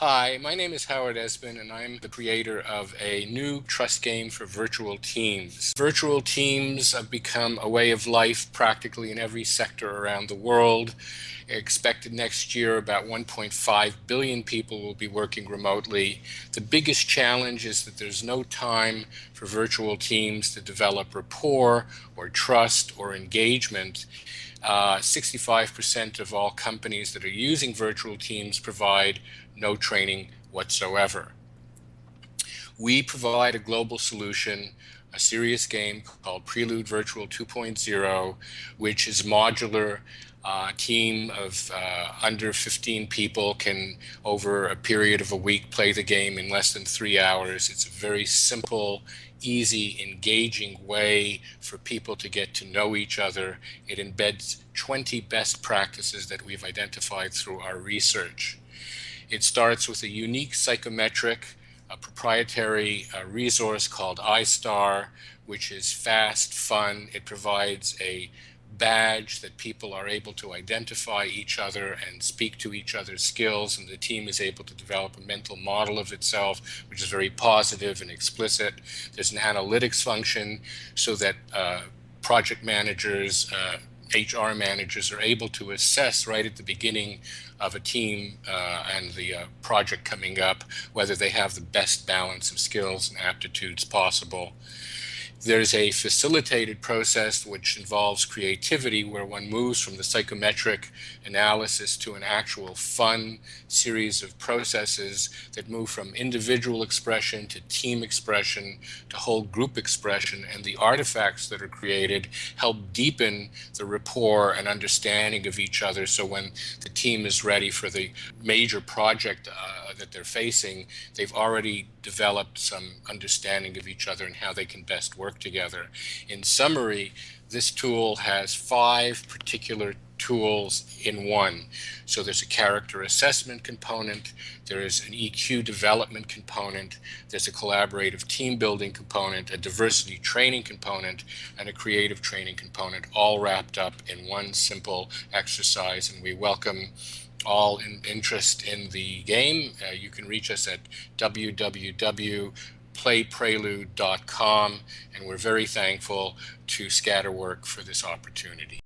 Hi, my name is Howard Esben, and I'm the creator of a new trust game for virtual teams. Virtual teams have become a way of life practically in every sector around the world. Expected next year, about 1.5 billion people will be working remotely. The biggest challenge is that there's no time for virtual teams to develop rapport or trust or engagement. 65% uh, of all companies that are using virtual teams provide no training whatsoever. We provide a global solution, a serious game called Prelude Virtual 2.0, which is modular. A team of uh, under 15 people can, over a period of a week, play the game in less than three hours. It's a very simple, easy, engaging way for people to get to know each other. It embeds 20 best practices that we've identified through our research. It starts with a unique psychometric, a proprietary uh, resource called iStar, which is fast, fun. It provides a badge that people are able to identify each other and speak to each other's skills and the team is able to develop a mental model of itself which is very positive and explicit there's an analytics function so that uh, project managers uh, HR managers are able to assess right at the beginning of a team uh, and the uh, project coming up whether they have the best balance of skills and aptitudes possible. There's a facilitated process which involves creativity where one moves from the psychometric analysis to an actual fun series of processes that move from individual expression to team expression to whole group expression. And the artifacts that are created help deepen the rapport and understanding of each other. So when the team is ready for the major project uh, that they're facing they've already developed some understanding of each other and how they can best work together. In summary, this tool has five particular tools in one. So there's a character assessment component, there is an EQ development component, there's a collaborative team building component, a diversity training component, and a creative training component, all wrapped up in one simple exercise. And we welcome all in interest in the game, uh, you can reach us at www.playprelude.com, and we're very thankful to Scatterwork for this opportunity.